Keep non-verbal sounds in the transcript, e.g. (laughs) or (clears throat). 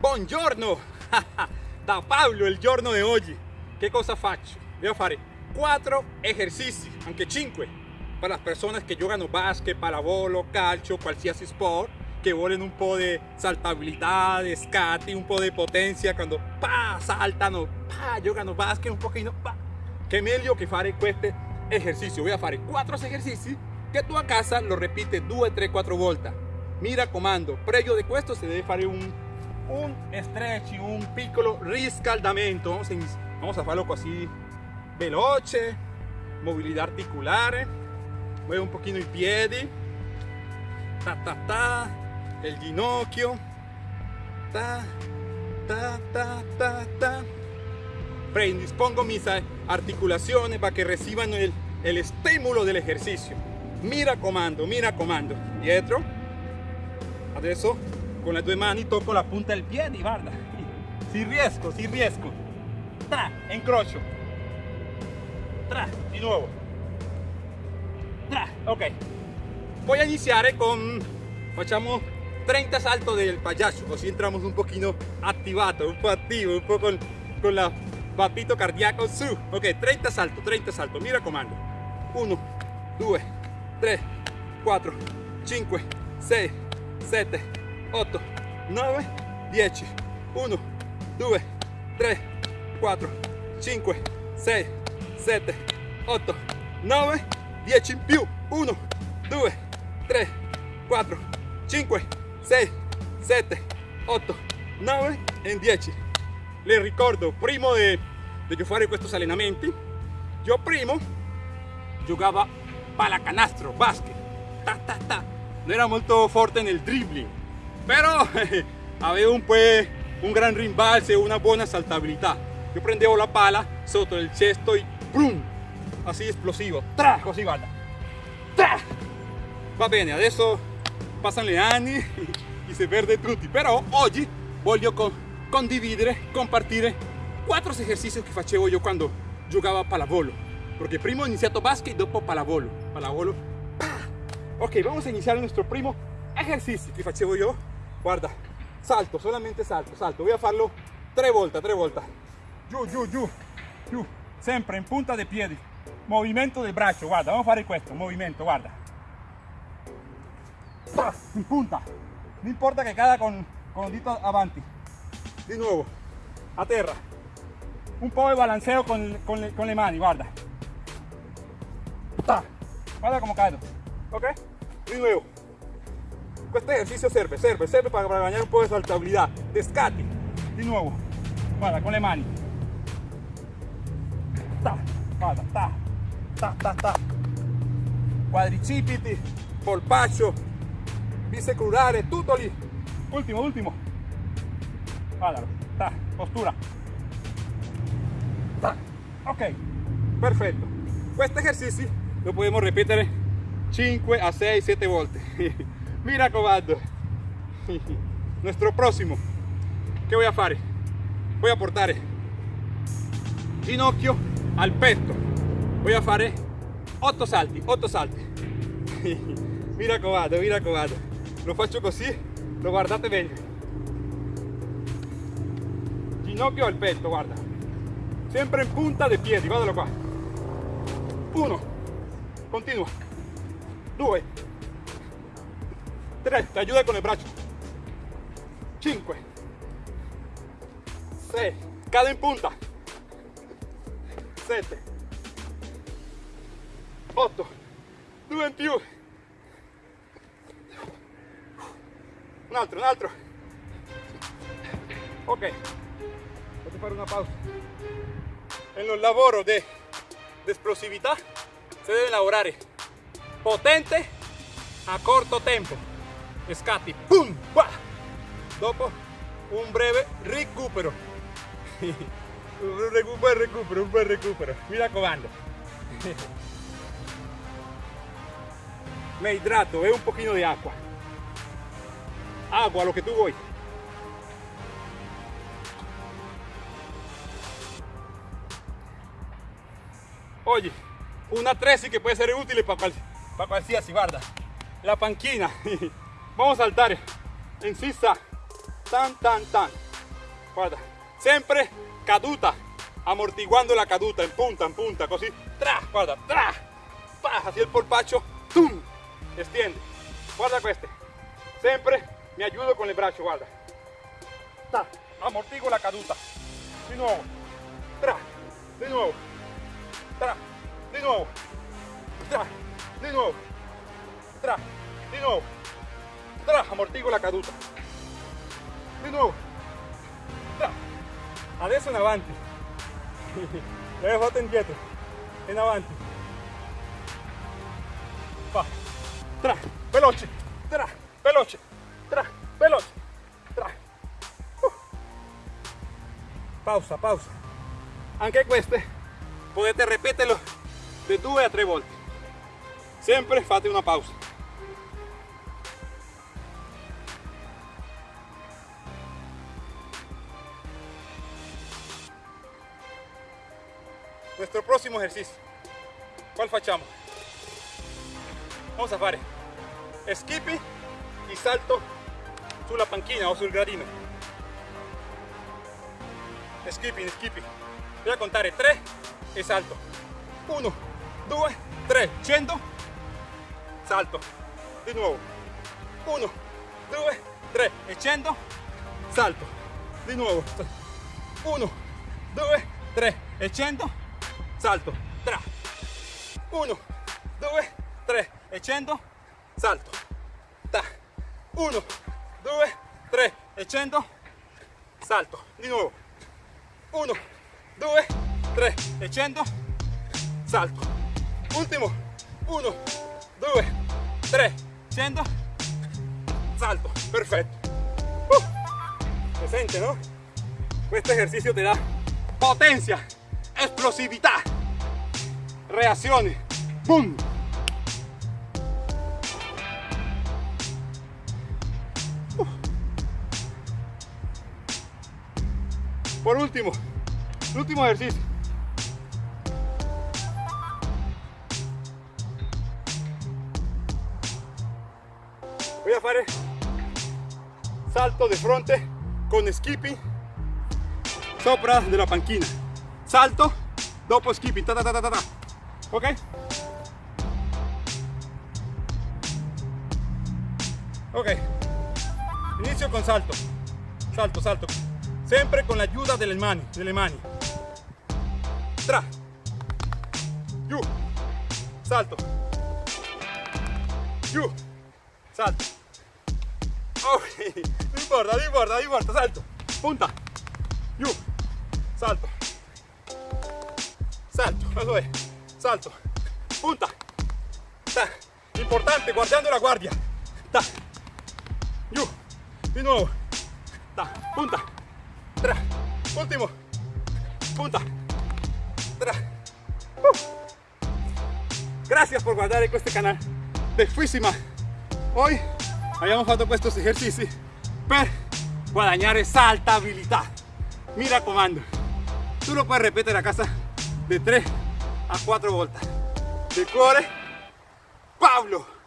Buongiorno! (laughs) da Pablo il giorno di oggi. Che cosa faccio? Devo fare 4 esercizi, anche 5, per le persone che giocano basket, pallavolo, calcio, qualsiasi sport, che vogliono un po' di saltabilità, di scatti, un po' di potenza quando pa, saltano, pa, giocano basket un pochino, pa. Che meglio che fare questi esercizi. Voy a fare 4 esercizi che tu a casa lo repite 2, 3, 4 volte. Mi raccomando, previo di questo si deve fare un, un stretch, un piccolo riscaldamento. Vamos a, vamos a farlo così veloce, movilidad articulare. Mueve un pochino i piedi. Ta ta ta, el ginocchio. Ta ta ta ta ta. Predispongo mis articulaciones para que reciban el, el estímulo del ejercicio. Mi raccomando, mi raccomando. Dietro. Adesso con le due mani tocco la punta del piede, guarda. (laughs) Si riesco, si riesco. Tra, incrocio. Tra, di nuovo. Tra, ok. Voy a iniciare con, facciamo 30 saltos del payaso, così entramos un pochino activato, un po' attivo, un po' con, con la battito cardíaco su. Ok, 30 saltos, 30 saltos, mi raccomando. 1, 2, 3, 4, 5, 6, 7, 8, 9, 10. 1, 2, 3, 4, 5, 6, 7, 8, 9, 10 in più. 1, 2, 3, 4, 5, 6, 7, 8, 9 e 10. Le ricordo, prima di, di fare questi allenamenti, io prima giocavo pallacanestro, basket, ta, ta, ta. non era molto forte nel dribbling, però avevo (laughs) un, pues, un gran rimbalzo e una buona saltabilità. Io prendevo la palla sotto il cesto e boom, così esplosivo, tra, così guarda, tra. Va bene, adesso passano gli anni e si (laughs) perde tutti, però oggi voglio con, condividere, compartire quattro esercizi che facevo io quando giocavo a pallavolo. Perché prima ho iniziato basket e dopo pallavolo. Pallavolo. (clears throat) Ok, vamos a iniziare il nostro primo esercizio che facevo io. Guarda, salto, solamente salto, salto. Voy a farlo tre volte, tre volte. Giù, giù, giù, giù. Sempre in punta dei piedi. Movimento del braccio, guarda, vamos a fare questo, movimento, guarda. In punta. No importa che cada con, con el dito avanti. Di nuovo, a terra. Un po' di balanceo con, con, le, con mani, guarda. Guarda come cado. Ok? Di nuovo. Questo esercizio serve, serve, serve para, para ganar un po' di saltabilità, de scatti. Di nuovo. Guarda, con le mani. Ta. Guarda, ta. Ta, ta, ta. Quadricipiti, polpaccio, bisecurare, tutto lì. Ultimo, ultimo. Guardalo, ta, postura. Ta. Ok, perfetto. Questo esercizio lo podemos ripetere 5 a 6, 7 volte. Mi raccomando. (laughs) Nuestro próximo. ¿Qué voy a fare? Voy a portare ginocchio al petto. Voy a fare 8 salti, 8 salti. (laughs) mi raccomando, mi raccomando. Lo faccio così, lo guardate bene. Ginocchio al petto, guarda. Sempre in punta dei piedi, guardalo qua. Uno, continua. Due, tre, ti aiuta con il braccio. Cinque, sei, cade in punta. Sette, otto, due in più. Un altro, un altro. Ok, a fare una pausa. En los lavoro de, de explosività si deve lavorare potente a corto tempo. Scatti, pum. Dopo (laughs) un breve recupero. un recupero, recupero, un bel recupero. Mi raccomando. (laughs) Me hidrato, un poquito de agua. Agua, lo que tú voy. Oye, una tresi que puede ser útil para, cual, para qualsiasi, guarda. La panchina. (laughs) Vamos a saltar. En sisa. Tan, tan, tan. guarda, sempre caduta, amortiguando la caduta. In punta, in punta, così, tra, guarda, tra, pa, así el polpaccio, tum, extiende, guarda queste, sempre mi ayudo con el brazo, guarda, tra, amortiguo la caduta, di nuovo, tra, di nuovo, tra, di nuovo, tra, di nuovo, tra, di nuovo, tra, amortiguo la caduta, di nuovo, tra, adesso in avanti, fatto (laughs) indietro, in avanti, va, tra, veloce, tra, veloce, tra, veloce, tra, Uh. pausa, pausa, anche queste potete ripeterlo di due a tre volte, sempre fate una pausa. Nuestro próximo ejercicio, ¿cuál facciamo? Vamos a fare skipping y salto sulla panchina o sul gradino. Skipping, skipping. Voy a contar 3 y salto. 1, 2, 3, 100, salto. Di nuovo. 1, 2, 3 e 100, salto. Di nuovo. 1, 2, 3 e 100, salto. Tra. 1, 2, 3 e 100, salto. Ta. 1, 2, 3 e 100, salto. Di nuovo. 1, 2, 3 e 100, salto. Ultimo. 1, 2, 3, 100, salto. Perfetto. Uh, se sente, no? Questo esercizio ti dà potenza, reazioni. Boom! Por último, el último ejercicio. Voy a fare salto de fronte con skipping sopra della panchina. Salto, dopo skipping, ta ta ta ta ta. Ok? Ok. Inizio con salto. Salto, salto. Sempre con l'aiuto delle mani, delle mani. Tra. Giù. Salto. Giù. Salto. Ok. Non importa, non importa. Salto. Punta. Giù. Salto. Salto. Eso es. Salto. Punta. Ta. Importante, guardando la guardia. Ta. Giù. Di nuovo. Ta. Punta. Tra. Último. Punta. Tra. Uh. Gracias por guardare questo canale. Bellissima. Oggi abbiamo fatto questi esercizi per guadagnare saltabilità. Mi raccomando, tu lo puoi ripetere a casa de 3 a 4 volte. De cuore, Pablo.